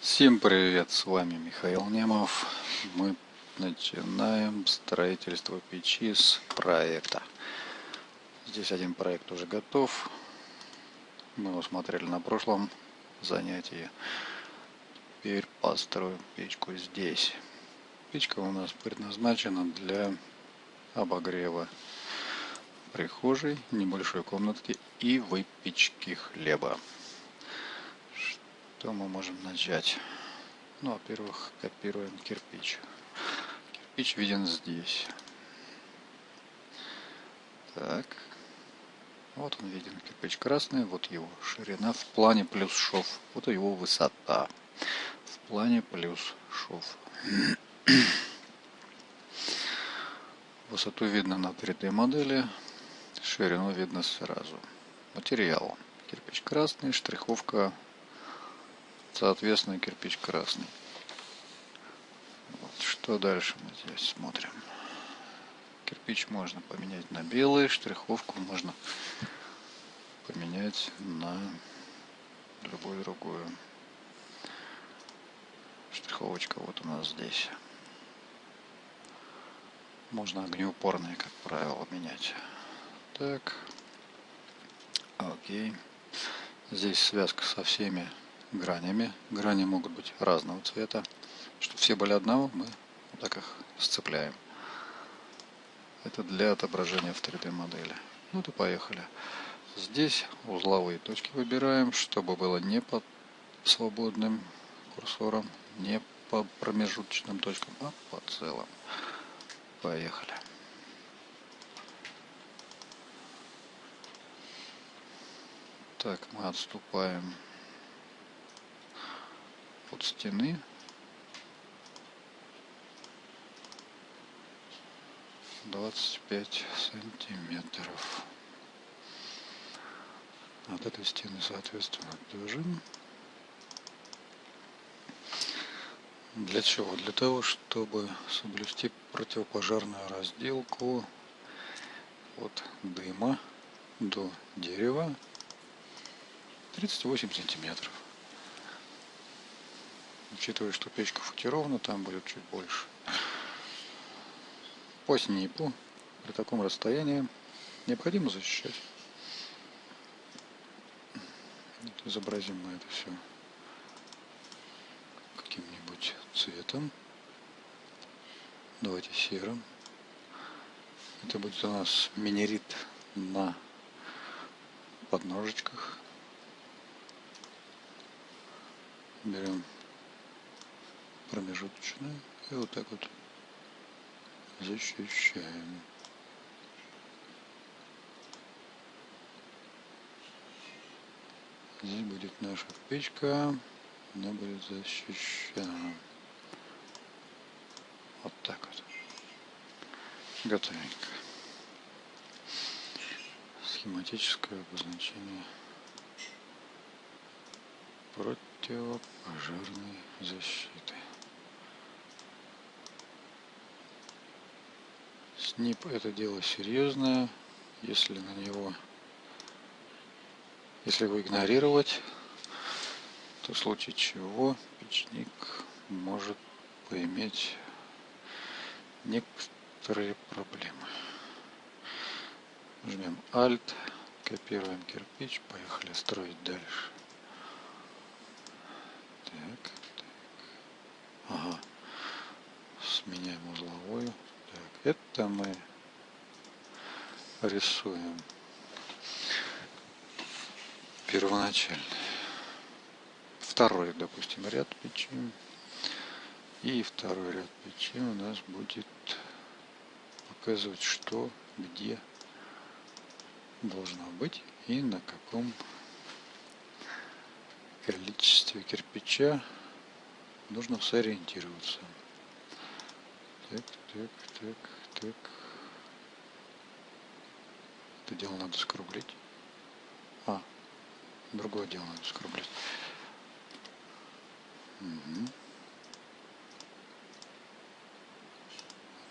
Всем привет, с вами Михаил Немов. Мы начинаем строительство печи с проекта. Здесь один проект уже готов. Мы его смотрели на прошлом занятии. Теперь построим печку здесь. Печка у нас предназначена для обогрева прихожей, небольшой комнатки и выпечки хлеба. Что мы можем начать? Ну, во-первых, копируем кирпич. Кирпич виден здесь. Так. Вот он виден, кирпич красный, вот его ширина в плане плюс шов. Вот его высота в плане плюс шов. Высоту видно на 3D модели, ширину видно сразу. Материал. Кирпич красный, штриховка Соответственно, кирпич красный. Вот. Что дальше мы здесь смотрим? Кирпич можно поменять на белый, штриховку можно поменять на любую другую. Штриховочка вот у нас здесь. Можно огнеупорные, как правило, менять. Так. Окей. Здесь связка со всеми гранями. Грани могут быть разного цвета. Чтобы все были одного, мы так их сцепляем. Это для отображения в 3D модели. Ну то поехали. Здесь узловые точки выбираем, чтобы было не под свободным курсором, не по промежуточным точкам, а по целым. Поехали. Так, мы отступаем от стены. Двадцать пять сантиметров. От этой стены, соответственно, тоже. Для чего? Для того, чтобы соблюсти противопожарную разделку от дыма до дерева 38 сантиметров. Учитывая, что печка футирована, там будет чуть больше. По снипу при таком расстоянии необходимо защищать. Вот изобразим мы это все каким-нибудь цветом. Давайте серым. Это будет у нас минерит на подножечках. Берем промежуточную и вот так вот защищаем. Здесь будет наша печка, она будет защищена. Вот так вот. Готовенько. Схематическое обозначение противопожарной защиты. СНИП это дело серьезное. Если на него, если его игнорировать, то в случае чего печник может поиметь некоторые проблемы. Жмем Alt, копируем кирпич, поехали строить дальше. Так, так. Ага. Сменяем узловую. Это мы рисуем первоначально. Второй, допустим, ряд печи. И второй ряд печи у нас будет показывать, что, где должно быть и на каком количестве кирпича нужно сориентироваться. Так, так, так, так. Это дело надо скруглить. А, другое дело надо скруглить. Угу.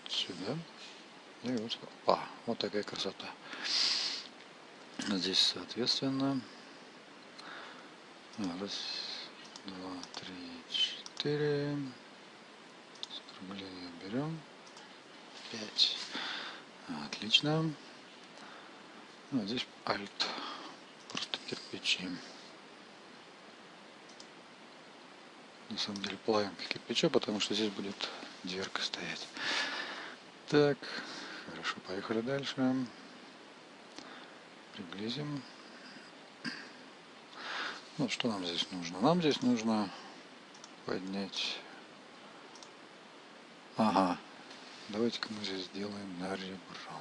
Сюда. И вот, а, вот такая красота. Здесь, соответственно, раз, два, три, четыре 4. Скругление берем. 5. Отлично. Ну, здесь альт. Просто кирпичи. На самом деле плавим кирпича, потому что здесь будет дверка стоять. Так, хорошо, поехали дальше. Приблизим. Ну, что нам здесь нужно? Нам здесь нужно поднять... Ага, давайте-ка мы здесь сделаем на ребро.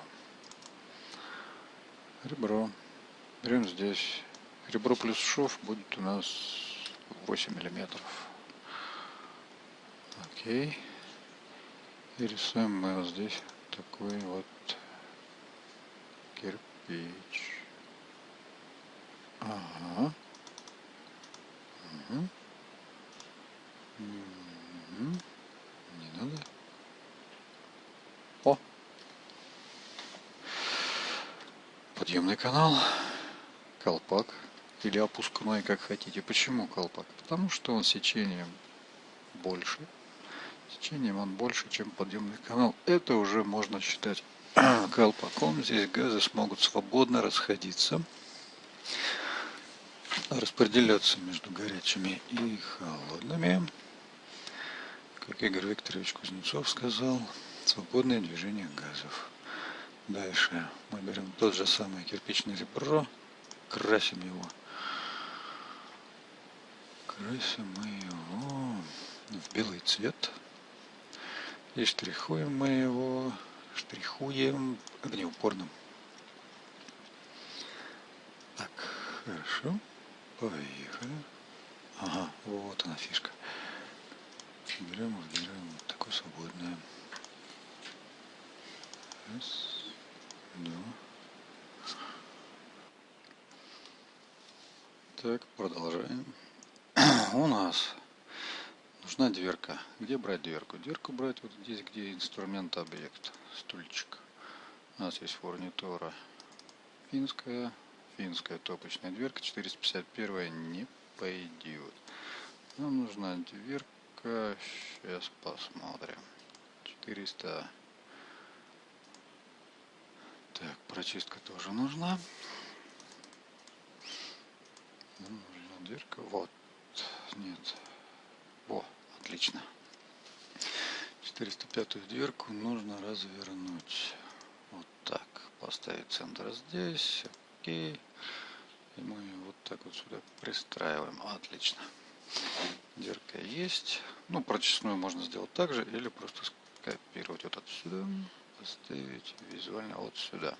Ребро. Берем здесь. Ребро плюс шов будет у нас 8 миллиметров. Окей. И рисуем мы вот здесь такой вот кирпич. Ага. Угу. Не надо. О! Подъемный канал. Колпак. Или опускной, как хотите. Почему колпак? Потому что он сечением больше течением он больше, чем подъемный канал. Это уже можно считать колпаком. Здесь газы смогут свободно расходиться, распределяться между горячими и холодными. Как Игорь Викторович Кузнецов сказал, свободное движение газов. Дальше мы берем тот же самый кирпичный ребро, красим его. Красим мы его в белый цвет. И штрихуем мы его, штрихуем огнеупорным. Так, хорошо. Поехали. Ага, вот она фишка. Берем, выбираем вот такое свободное. Раз, два. Так, продолжаем. У нас нужна дверка. Где брать дверку? Дверку брать вот здесь, где инструмент объект, стульчик. У нас есть фурнитура финская, финская топочная дверка, 451 не пойдет. Нам нужна дверка, сейчас посмотрим. 400. Так, прочистка тоже нужна. Нам нужна дверка, вот, нет, о, Отлично. 405 дверку нужно развернуть. Вот так. Поставить центр здесь. Окей. И мы вот так вот сюда пристраиваем. Отлично. Дверка есть. Ну, прочесную можно сделать так же. Или просто скопировать вот отсюда. Поставить визуально вот сюда.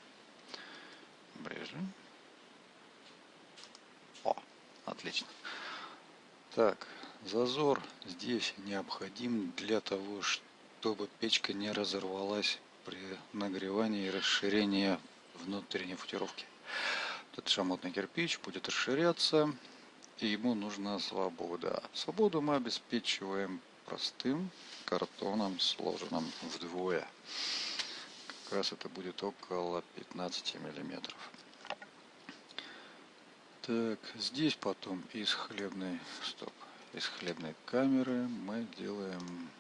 Брежем. О, отлично. Так, Зазор здесь необходим для того, чтобы печка не разорвалась при нагревании и расширении внутренней футировки. Этот шамотный кирпич будет расширяться, и ему нужна свобода. Свободу мы обеспечиваем простым картоном, сложенным вдвое. Как раз это будет около 15 миллиметров. Так, здесь потом из хлебной, стоп, из хлебной камеры мы делаем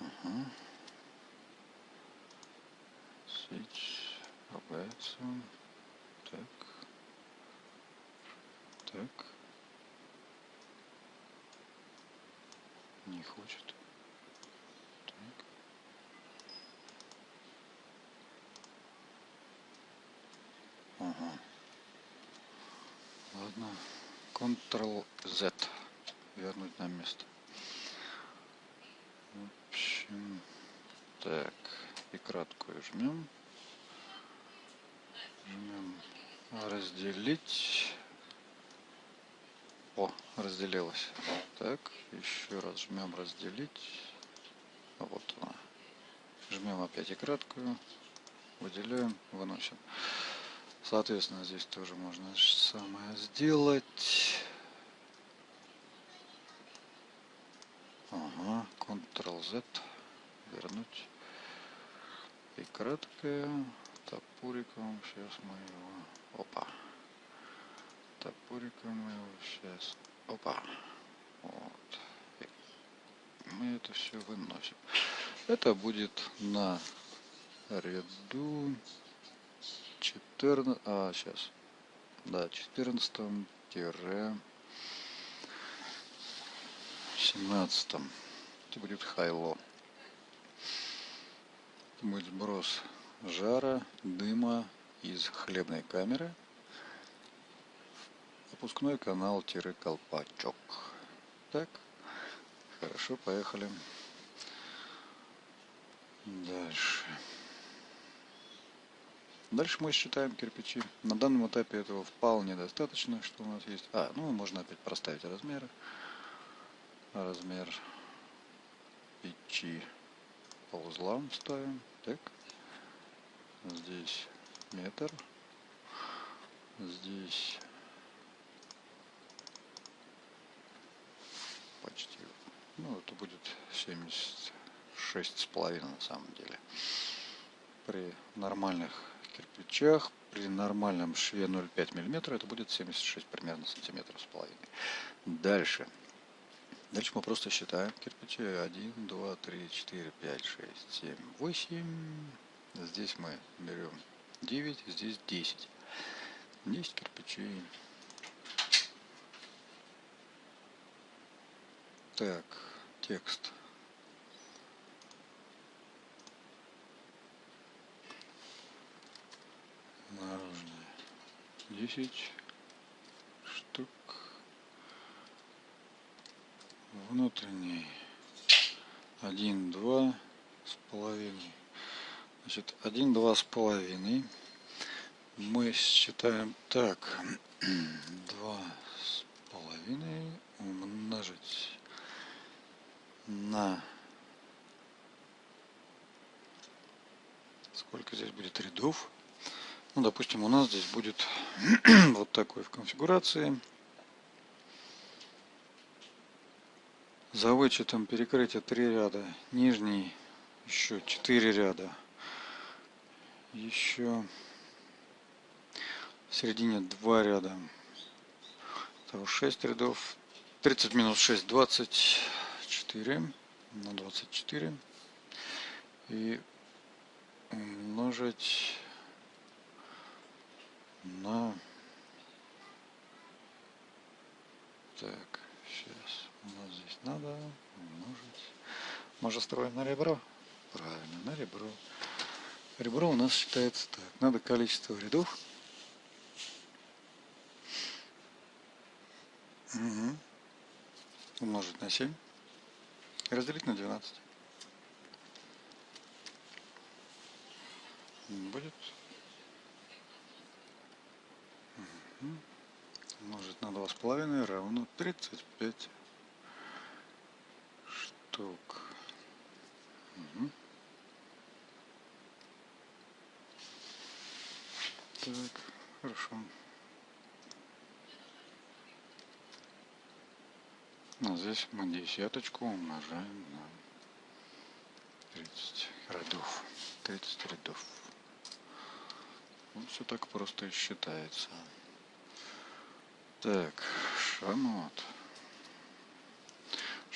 угу. свич ругается так так не хочет так ага ладно Ctrl-Z. Вернуть на место. В общем, так, и краткую жмем. Жмем разделить. О, разделилось. Так, еще раз жмем разделить. Вот она. Жмем опять и краткую. Выделяем, выносим. Соответственно, здесь тоже можно самое сделать. Ага, Ctrl-Z, вернуть. И краткое. Топориком, сейчас мы его, опа, топориком мы его сейчас, опа, вот. мы это все выносим. Это будет на ряду 14, а сейчас, да, 14 тире 17 это будет хайло будет сброс жара дыма из хлебной камеры опускной канал тире колпачок так хорошо поехали дальше Дальше мы считаем кирпичи. На данном этапе этого вполне достаточно, что у нас есть. А, ну можно опять проставить размеры. Размер печи по узлам ставим. Так. Здесь метр. Здесь почти. Ну, это будет 76 с половиной на самом деле. При нормальных кирпичах при нормальном шве 0,5 мм это будет 76 примерно сантиметров с половиной. Дальше. Дальше мы просто считаем кирпичи. 1, 2, 3, 4, 5, 6, 7, 8. Здесь мы берем 9, здесь 10. 10 кирпичей. Так, текст. наружные 10 внутренний. 1 2 с половиной. Значит 1 2 с половиной. Мы считаем так. 2 с половиной умножить на сколько здесь будет рядов? Ну, допустим, у нас здесь будет вот такой в конфигурации. За вычетом перекрытия 3 ряда, нижний еще 4 ряда, еще в середине 2 ряда, Того 6 рядов, 30 минус 6, 24 на 24 и умножить на так сейчас у нас здесь надо умножить мы строим на ребро. Правильно на ребро. Ребро у нас считается так. Надо количество рядов угу. умножить на 7 и разделить на 12 будет. Умножить на два с половиной равно 35 штук. Угу. Так, хорошо. А здесь мы десяточку умножаем на 30 рядов. 30 рядов. Вот все так просто и считается. Так, шамот.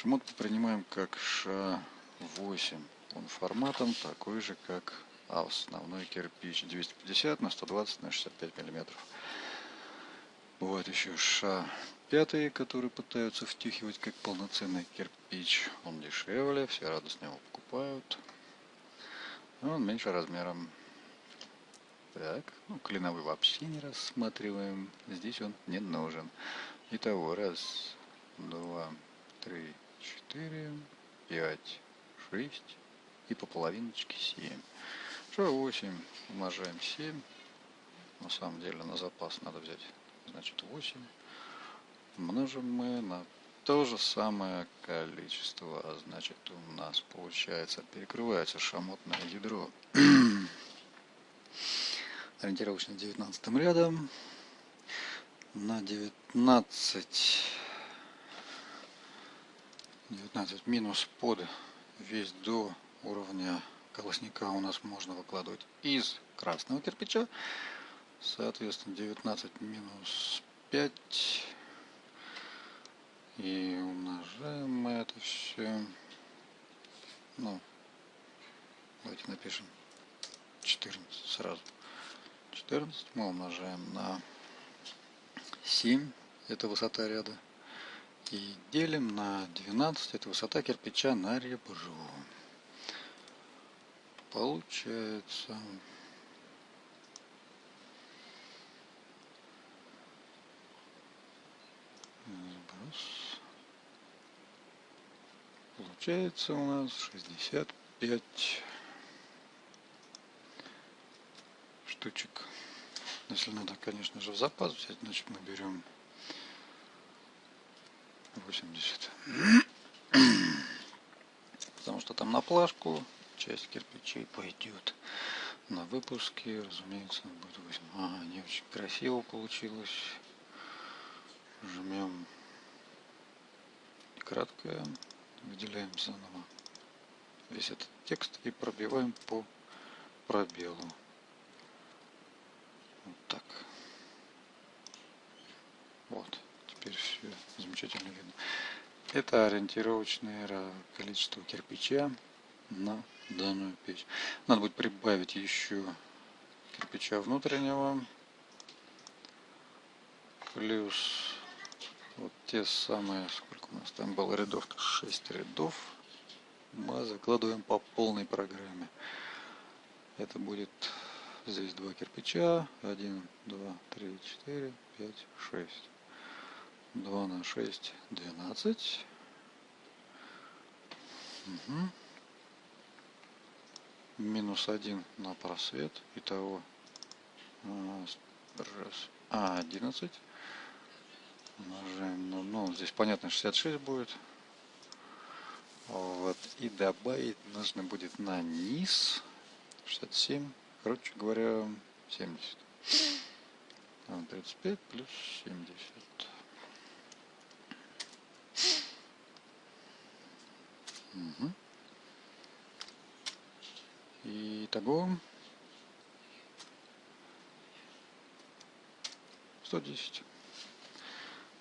Шамот мы принимаем как ша8. Он форматом такой же, как основной кирпич 250 на 120 на 65 миллиметров. Бывает еще ша 5, которые пытаются втюхивать как полноценный кирпич. Он дешевле, все радостно его покупают. Он меньше размером. Так, ну, клиновый вообще не рассматриваем. Здесь он не нужен. Итого, раз, два, три, четыре, пять, шесть и по половиночке семь. Что восемь умножаем семь. На самом деле на запас надо взять, значит, восемь. Множим мы на то же самое количество, а значит у нас получается перекрывается шамотное ядро ориентировочно 19 рядом на 19 19 минус под весь до уровня колосника у нас можно выкладывать из красного кирпича соответственно 19 минус 5 и умножаем мы это все ну, давайте напишем 14 сразу. 14 мы умножаем на 7, это высота ряда. И делим на 12, это высота кирпича на ребро. Получается Сброс. Получается у нас 65 штучек. Если надо, конечно же, в запас взять, значит мы берем 80. Потому что там на плашку часть кирпичей пойдет. На выпуске, разумеется, будет 8. А, не очень красиво получилось. Жмем краткое, выделяем заново весь этот текст и пробиваем по пробелу. Вот так. Вот. Теперь все замечательно видно. Это ориентировочное количество кирпича на данную печь. Надо будет прибавить еще кирпича внутреннего. Плюс вот те самые, сколько у нас там было рядов, 6 рядов. Мы закладываем по полной программе. Это будет здесь два кирпича. 1, 2, 3, 4, 5, 6. 2 на 6, 12. Угу. Минус 1 на просвет. Итого раз, а, 11 умножаем на, ну, здесь понятно 66 будет. Вот, и добавить нужно будет на низ 67, короче говоря, 70. 35 плюс 70. Угу. И того 110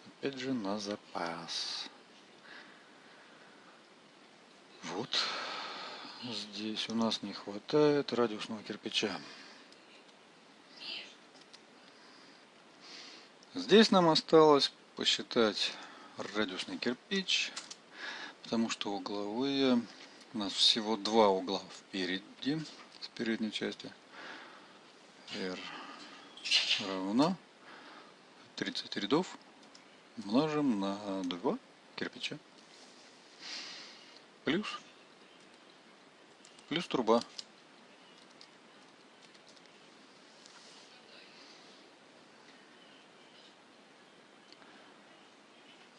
опять же на запас. Вот здесь у нас не хватает радиусного кирпича. Здесь нам осталось посчитать радиусный кирпич, потому что угловые у нас всего два угла впереди, с передней части. R равно 30 рядов умножим на 2 кирпича. Плюс. Плюс труба.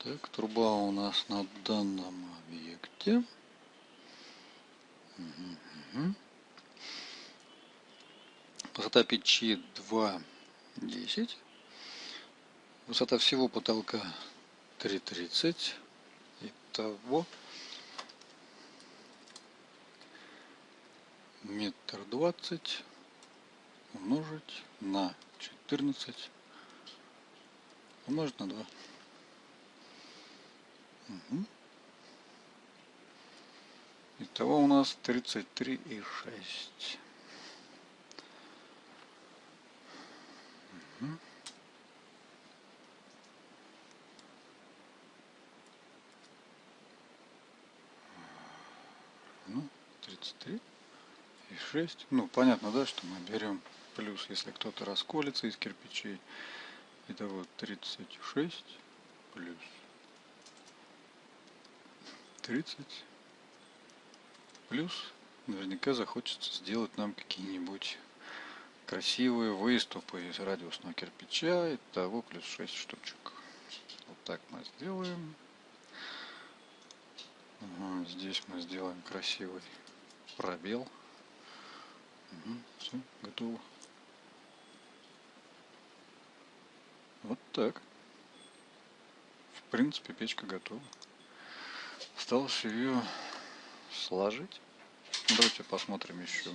Так, труба у нас на данном объекте. Высота печи 2,10. Высота всего потолка 3,30. Итого метр двадцать умножить на 14 умножить на 2. Итого у нас 33,6. Угу. ну, 33 и 6. Ну, понятно, да, что мы берем плюс, если кто-то расколется из кирпичей. Это вот 36 плюс 30 плюс наверняка захочется сделать нам какие-нибудь красивые выступы из радиусного кирпича. и того плюс 6 штучек. Вот так мы сделаем. Ага, здесь мы сделаем красивый пробел. Угу, все, готово. Вот так. В принципе, печка готова. Осталось ее сложить. Давайте посмотрим еще